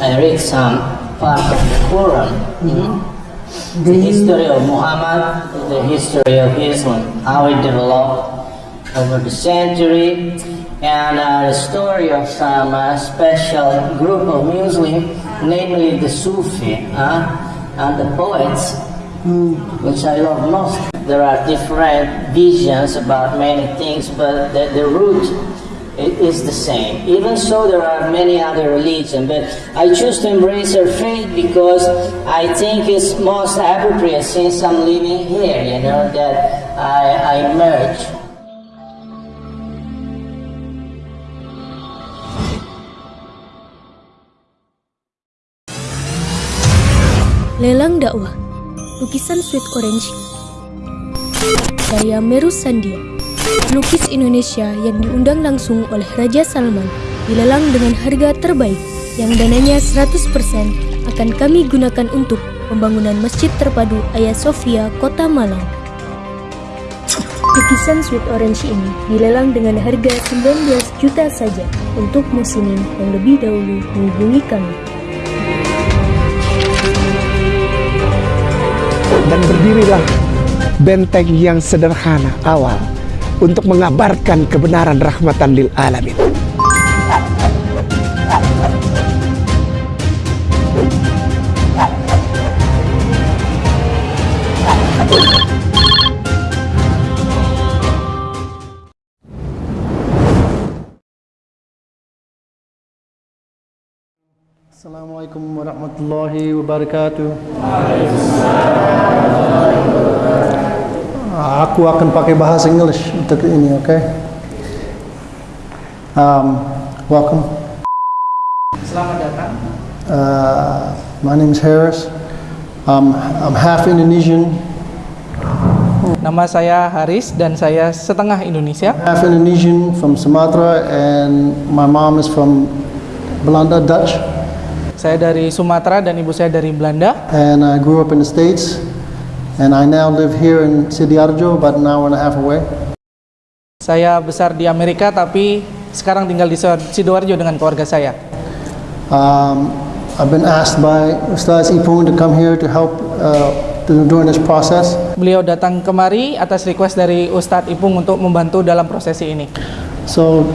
I read some part of the Quran. The history of Muhammad, the history of Islam, how it developed over the century, and uh, the story of some uh, special group of Muslims, namely the Sufi uh, and the poets, which I love most. There are different visions about many things, but the, the root is the same. Even so, there are many other religions, but I choose to embrace her faith because I think it's most appropriate since I'm living here, you know, that I, I merge. Lelang dakwah Lukisan Sweet Orange Karya Meru Sandia Lukis Indonesia yang diundang langsung oleh Raja Salman dilelang dengan harga terbaik yang dananya 100% akan kami gunakan untuk pembangunan Masjid Terpadu Ayah Sofia, Kota Malang. Lukisan Sweet Orange ini dilelang dengan harga 19 juta saja untuk muslimin yang lebih dahulu menghubungi kami. dan berdirilah benteng yang sederhana awal untuk mengabarkan kebenaran rahmatan lil alamin. Assalamualaikum warahmatullahi wabarakatuh. Ah, Aku akan pakai bahasa English untuk ini, okay? Um, welcome. Selamat datang. Uh, my name is Harris. Um, I'm half Indonesian, Nama saya Haris dan saya setengah Indonesia. half Indonesian from Sumatra, and my mom is from Belanda, Dutch, Saya dari Sumatera dan ibu saya dari Belanda. and I grew up in the States. And I now live here in Sidiarjo, about an hour and a half away. Saya besar di Amerika tapi sekarang tinggal di Sidoarjo dengan keluarga saya. Um, I've been asked by Ustaz Ipung to come here to help uh, during this process. Beliau datang kemari atas request dari Ustadz Ipung untuk membantu dalam prosesi ini. So,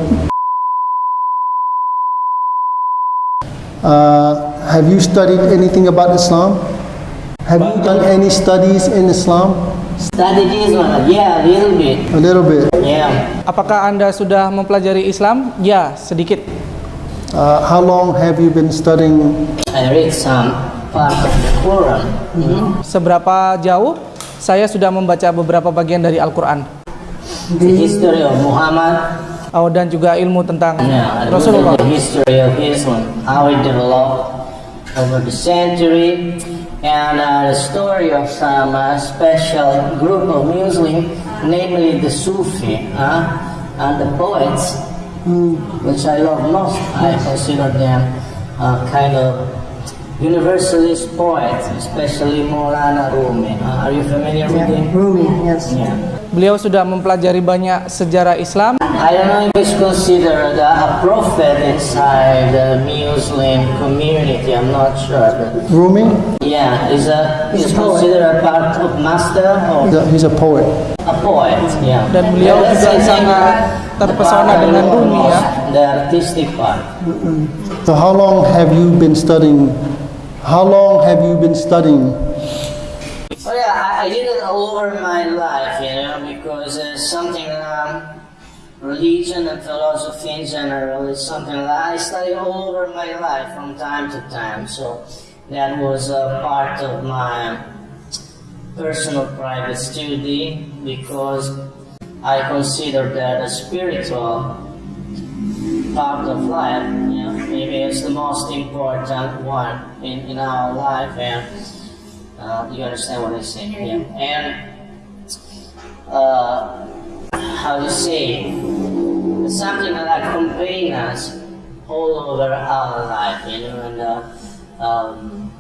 uh, have you studied anything about Islam? Have you done any studies in Islam? One, yeah, a little bit, A little bit. yeah. Apakah Anda sudah mempelajari Islam? Ya, sedikit. Uh, how long have you been studying? I read some part of the Quran. Seberapa jauh saya sudah membaca beberapa bagian dari Al-Quran. The history of Muhammad, Oh, dan juga ilmu tentang yeah, Rasulullah. the history of Islam, how it developed over the century, and uh, the story of some uh, special group of Muslims, namely the Sufi uh, and the poets, which I love most. I consider them uh, kind of universalist poets, especially Maulana Rumi. Uh, are you familiar with him? Rumi, yes. Yeah. Beliau sudah mempelajari banyak sejarah Islam. I don't know if he's considered a prophet inside the Muslim community. I'm not sure, but Rumi? yeah, he's a he's He's a poet. considered a part of master or He's a- He's a poet. a poet. Yeah, Dan beliau But let's juga sangat the terpesona dengan love Rumi, ya. The artistic part. So how long have you been studying? How long have you been studying? Oh yeah, I, I did it all over my life, you know, because it's something um, religion and philosophy in general is something that I study all over my life from time to time. So that was a part of my personal private study because I consider that a spiritual part of life. You know, maybe it's the most important one in, in our life and uh, you understand what I say, yeah. And uh, how you say, it's something that accompanies us all over our life, you know, and uh, um,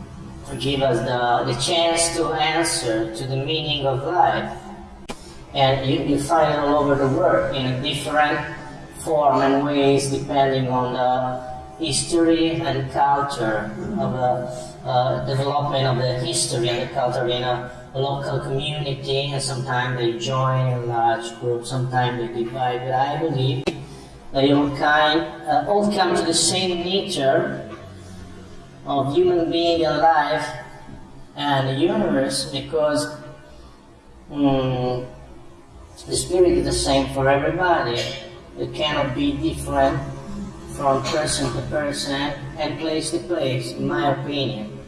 to give us the, the chance to answer to the meaning of life. And you, you find it all over the world in a different form and ways depending on the history and culture of the uh, development of the history and the culture in a local community. And sometimes they join a large group, sometimes they divide. But I believe they all kind uh, all come to the same nature of human being and life and the universe because mm, the spirit is the same for everybody. It cannot be different from person to person and place to place, in my opinion.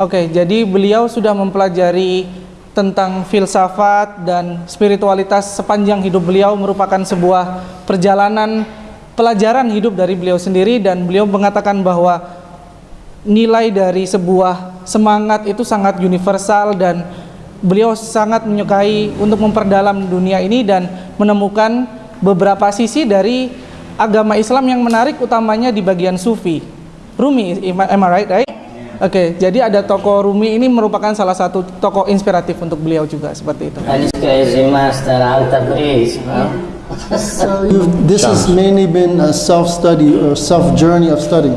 Oke, jadi beliau sudah mempelajari tentang filsafat dan spiritualitas sepanjang hidup beliau merupakan sebuah perjalanan pelajaran hidup dari beliau sendiri dan beliau mengatakan bahwa nilai dari sebuah semangat itu sangat universal dan beliau sangat menyukai untuk memperdalam dunia ini dan menemukan beberapa sisi dari agama Islam yang menarik utamanya di bagian sufi. Rumi, am I right, right? Oke, okay, jadi ada tokoh Rumi ini merupakan salah satu tokoh inspiratif untuk beliau juga seperti itu. So you, this has mainly been a self-study or self-journey of study.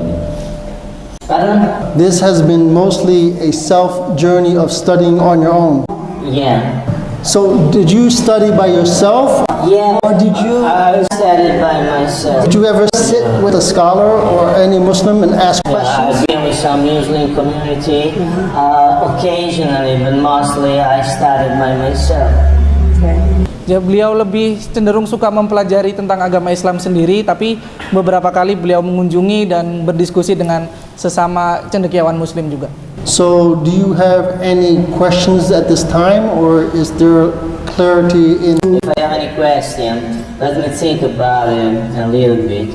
This has been mostly a self-journey of studying on your own. Yeah. So did you study by yourself? Yeah. Or did you? I studied by myself. Did you ever sit with a scholar or any Muslim and ask questions? I've been with some Muslim community uh, occasionally, but mostly I studied by myself. Ya, beliau lebih cenderung suka mempelajari tentang agama Islam sendiri, tapi beberapa kali beliau mengunjungi dan berdiskusi dengan sesama cendekiawan Muslim juga. So, do you have any questions at this time, or is there clarity in? If I have any question, let me think about it a little bit.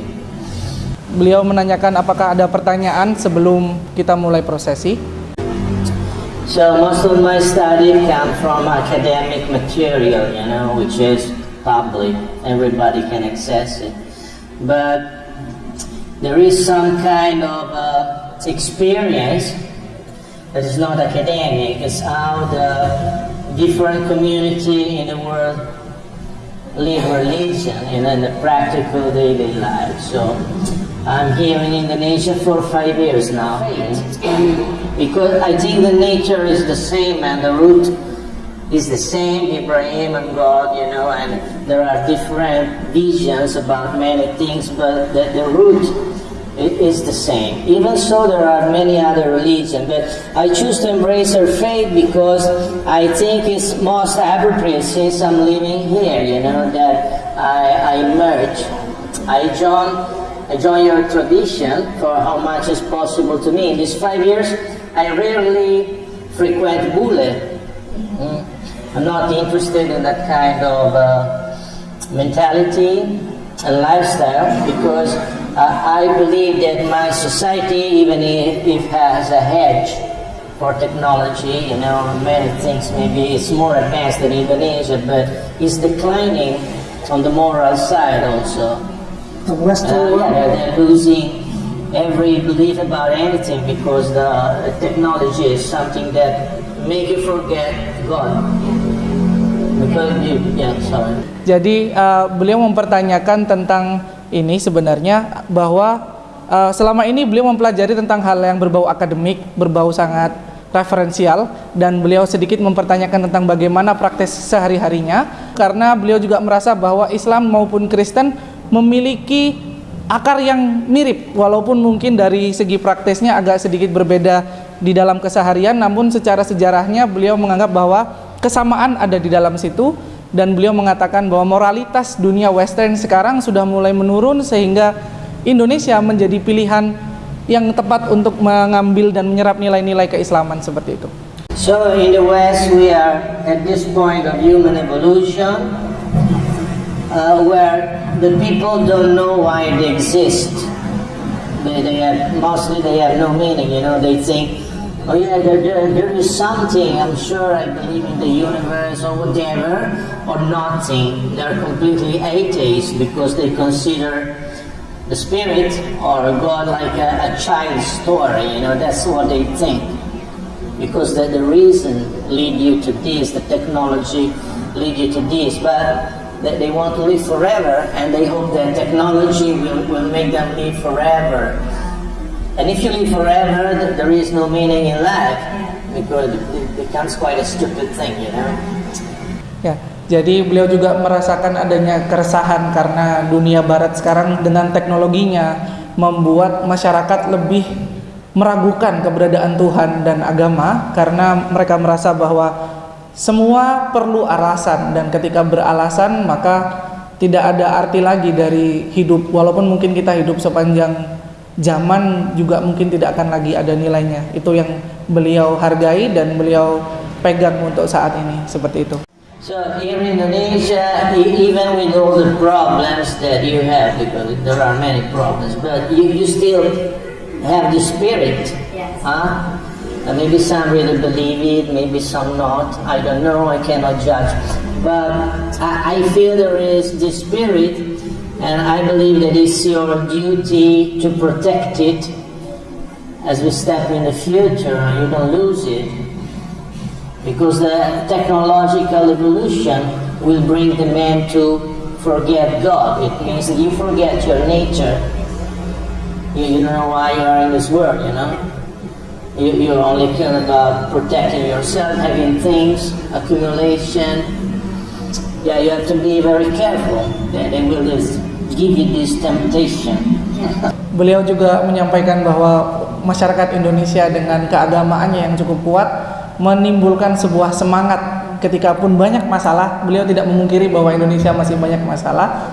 Beliau menanyakan apakah ada pertanyaan sebelum kita mulai prosesi. So most of my study come from academic material, you know, which is public. Everybody can access it. But there is some kind of uh, experience that is not academic. It's how the different community in the world live religion know, in the practical daily life. So I'm here in Indonesia for five years now. Because I think the nature is the same and the root is the same, Ibrahim and God, you know, and there are different visions about many things, but the, the root it is the same. Even so, there are many other religions, but I choose to embrace her faith because I think it's most appropriate since I'm living here, you know, that I, I merge. I join, I join your tradition for how much is possible to me. In these five years, I rarely frequent Bule. Mm. I'm not interested in that kind of uh, mentality and lifestyle because I believe that my society, even if it has a hedge for technology, you know, many things maybe it's more advanced than Indonesia, but it's declining on the moral side also. The Western Uh, world. yeah, they're losing every belief about anything because the technology is something that make you forget God. Because you, yeah, sorry. Jadi uh, beliau mempertanyakan tentang ini sebenarnya bahwa uh, selama ini beliau mempelajari tentang hal yang berbau akademik, berbau sangat referensial dan beliau sedikit mempertanyakan tentang bagaimana praktis sehari-harinya karena beliau juga merasa bahwa Islam maupun Kristen memiliki akar yang mirip walaupun mungkin dari segi praktisnya agak sedikit berbeda di dalam keseharian namun secara sejarahnya beliau menganggap bahwa kesamaan ada di dalam situ dan beliau mengatakan bahwa moralitas dunia western sekarang sudah mulai menurun sehingga Indonesia menjadi pilihan yang tepat untuk mengambil dan menyerap nilai-nilai keislaman seperti itu. So in the West, we are at this point of human evolution uh, where the people don't know why they exist. They, they have, mostly they have no meaning, you know, they think, oh yeah, there, there, there is something, I'm sure I believe in the universe or whatever, or nothing. They're completely atheists because they consider the spirit or God like a, a child's story, you know, that's what they think because the, the reason lead you to this, the technology lead you to this. But that they want to live forever and they hope that technology will, will make them live forever. And if you live forever, th- there is no meaning in life because it becomes quite a stupid thing, you know. Ya, jadi beliau juga merasakan adanya keresahan karena dunia barat sekarang dengan teknologinya membuat masyarakat lebih meragukan keberadaan Tuhan dan agama karena mereka merasa bahwa semua perlu alasan dan ketika beralasan maka tidak ada arti lagi dari hidup walaupun mungkin kita hidup sepanjang zaman juga mungkin tidak akan lagi ada nilainya. Itu yang beliau hargai dan beliau pegang untuk saat ini seperti itu. So here in Indonesia, e- even with all the problems that you have, because there are many problems, but you, you still have the spirit, huh? And maybe some really believe it, maybe some not. I don't know. I cannot judge. But I, I feel there is the spirit, and I believe that it's your duty to protect it as we step in the future, and you don't lose it because the technological evolution will bring the man to forget God. It means that you forget your nature. You, you don't know why you are in this world, you know? You, you only care about protecting yourself, having things, accumulation. Yeah, you have to be very careful. They, they will just give you this temptation. Beliau juga menyampaikan bahwa masyarakat Indonesia dengan keagamaannya yang cukup kuat menimbulkan sebuah semangat ketika pun banyak masalah. Beliau tidak memungkiri bahwa Indonesia masih banyak masalah,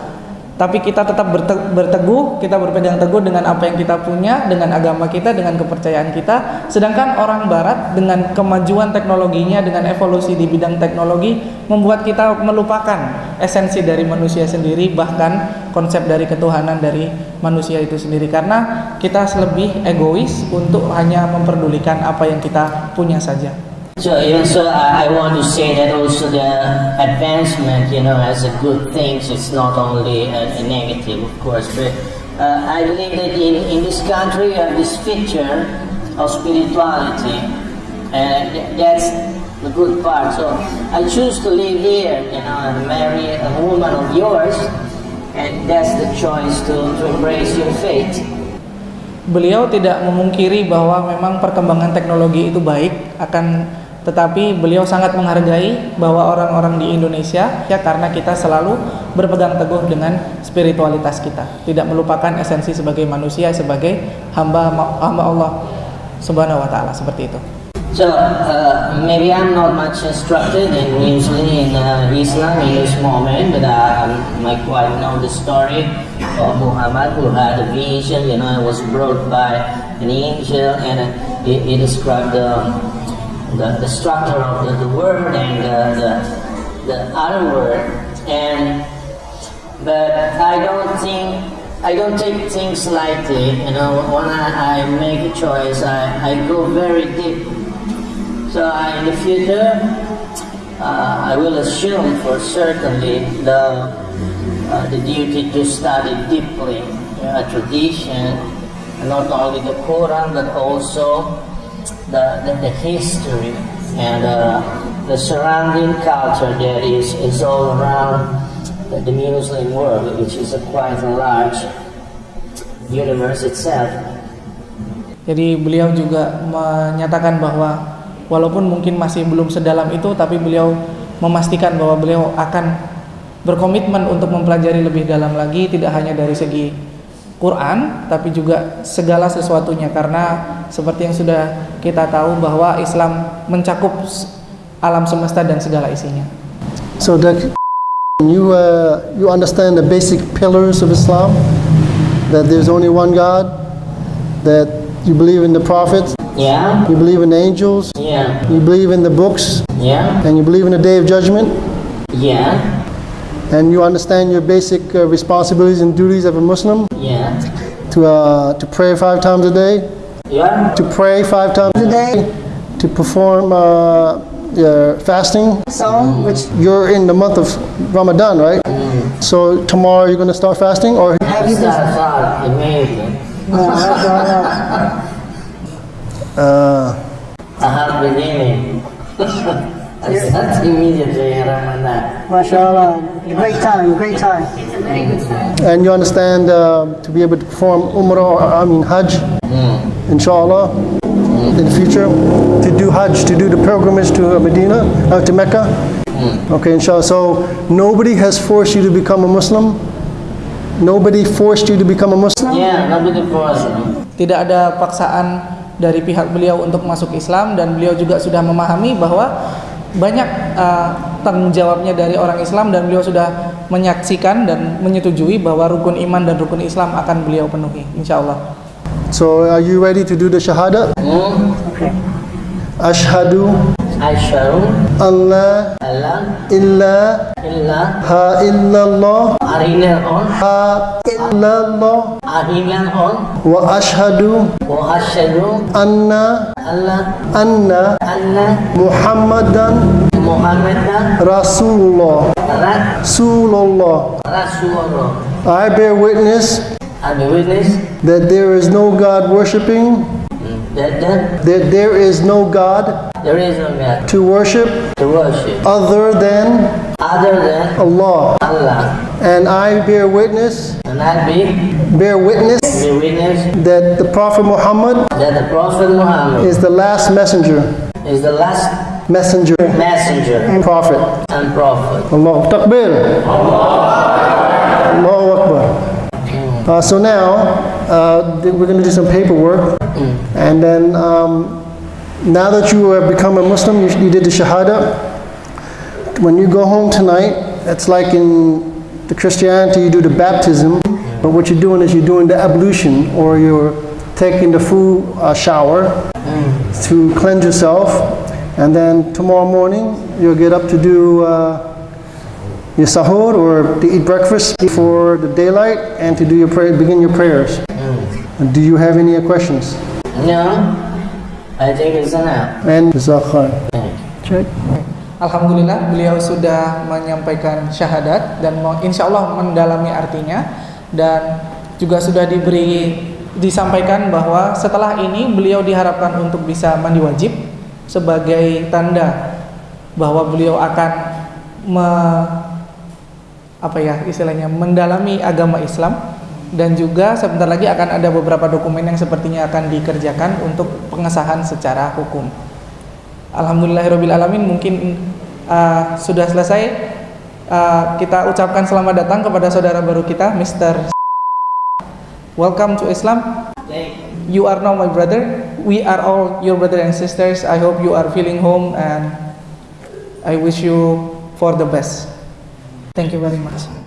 tapi kita tetap berte- berteguh, kita berpegang teguh dengan apa yang kita punya, dengan agama kita, dengan kepercayaan kita. Sedangkan orang barat dengan kemajuan teknologinya, dengan evolusi di bidang teknologi membuat kita melupakan esensi dari manusia sendiri bahkan konsep dari ketuhanan dari manusia itu sendiri karena kita lebih egois untuk hanya memperdulikan apa yang kita punya saja. So, yeah, so I, I want to say that also the advancement, you know, as a good thing, it's not only a, a negative, of course, but uh, I believe that in, in this country you have this feature of spirituality, and th- that's the good part. So I choose to live here, you know, and marry a woman of yours, and that's the choice to, to embrace your faith. Beliau tidak memungkiri bahwa memang perkembangan teknologi itu baik akan tetapi beliau sangat menghargai bahwa orang-orang di Indonesia ya karena kita selalu berpegang teguh dengan spiritualitas kita, tidak melupakan esensi sebagai manusia sebagai hamba hamba Allah Subhanahu wa taala seperti itu. So uh, maybe I'm not much instructed in usually in uh, Islam in this moment, but uh, I quite know the story of Muhammad who had a vision, you know, it was brought by an angel, and uh, he, he described the, the the structure of the, the word and the, the the other word, and but I don't think I don't take things lightly. You know, when I, I make a choice, I, I go very deep. So I, in the future, uh, I will assume for certainly the uh, the duty to study deeply uh, tradition, not only the Quran but also the the, the history and uh, the surrounding culture that is is all around the, the Muslim world, which is a quite a large universe itself. Jadi beliau juga menyatakan bahwa walaupun mungkin masih belum sedalam itu tapi beliau memastikan bahwa beliau akan berkomitmen untuk mempelajari lebih dalam lagi tidak hanya dari segi Quran tapi juga segala sesuatunya karena seperti yang sudah kita tahu bahwa Islam mencakup alam semesta dan segala isinya. So that you uh, you understand the basic pillars of Islam, that there's only one God, that you believe in the prophets, Yeah, you believe in the angels, yeah, you believe in the books, yeah, and you believe in the day of judgment, yeah, and you understand your basic uh, responsibilities and duties of a Muslim? Yeah, to uh, to pray five times a day, yeah. to pray five times a day, to perform uh, your fasting. So, which You're in the month of Ramadan, right? Mm. So tomorrow you're going to start fasting, or? Have you been? That's all amazing. No, I don't know. uh, Tahap begini. I start immediately in Ramadan. Masya Allah. Great time, great time. And you understand uh, to be able to perform Umrah, or, I mean Hajj, inshallah, in the future, to do Hajj, to do the pilgrimage to Medina, uh, to Mecca. Okay, inshallah. So nobody has forced you to become a Muslim. Nobody forced you to become a Muslim. Yeah, nobody forced. Tidak ada paksaan dari pihak beliau untuk masuk Islam dan beliau juga sudah memahami bahwa banyak uh, tanggung jawabnya dari orang Islam dan beliau sudah menyaksikan dan menyetujui bahwa rukun iman dan rukun Islam akan beliau penuhi insya Allah. So are you ready to do the shahada? Hmm? Ashhadu Asyharu an la alla illa illa. ha illallah. Arinan on. Ha illallah. Arinan on. Wa ashhadu wa asyhadu anna alla anna anna Muhammadan Muhammadan Rasulullah. Rasulullah. Rasulullah. I bear witness I that there is no God worshipping that, that that there is no God there is no God to worship to worship. other than other than Allah. Allah. And I bear witness and I be bear witness be witness that the Prophet Muhammad that the Prophet Muhammad is the last messenger. is the last messenger. messenger. And prophet. And prophet. Allah Takbir Allahu Akbar. Uh, so now uh, we're going to do some paperwork. And then um, now that you have become a Muslim you, you did the Shahada when you go home tonight it's like in the Christianity you do the baptism but what you're doing is you're doing the ablution or you're taking the full uh, shower to cleanse yourself and then tomorrow morning you'll get up to do uh, your sahur or to eat breakfast before the daylight and to do your pray, begin your prayers. Do you have any questions? No, And Jazakallah. Check. Alhamdulillah beliau sudah menyampaikan syahadat dan mau- insya Allah mendalami artinya dan juga sudah diberi disampaikan bahwa setelah ini beliau diharapkan untuk bisa mandi wajib sebagai tanda bahwa beliau akan me, apa ya istilahnya mendalami agama Islam dan juga sebentar lagi akan ada beberapa dokumen yang sepertinya akan dikerjakan untuk pengesahan secara hukum. Alhamdulillahirabbil alamin mungkin uh, sudah selesai Uh, kita ucapkan selamat datang kepada saudara baru kita Mr. Welcome to Islam. You are now my brother. We are all your brother and sisters. I hope you are feeling home and I wish you for the best. Thank you very much.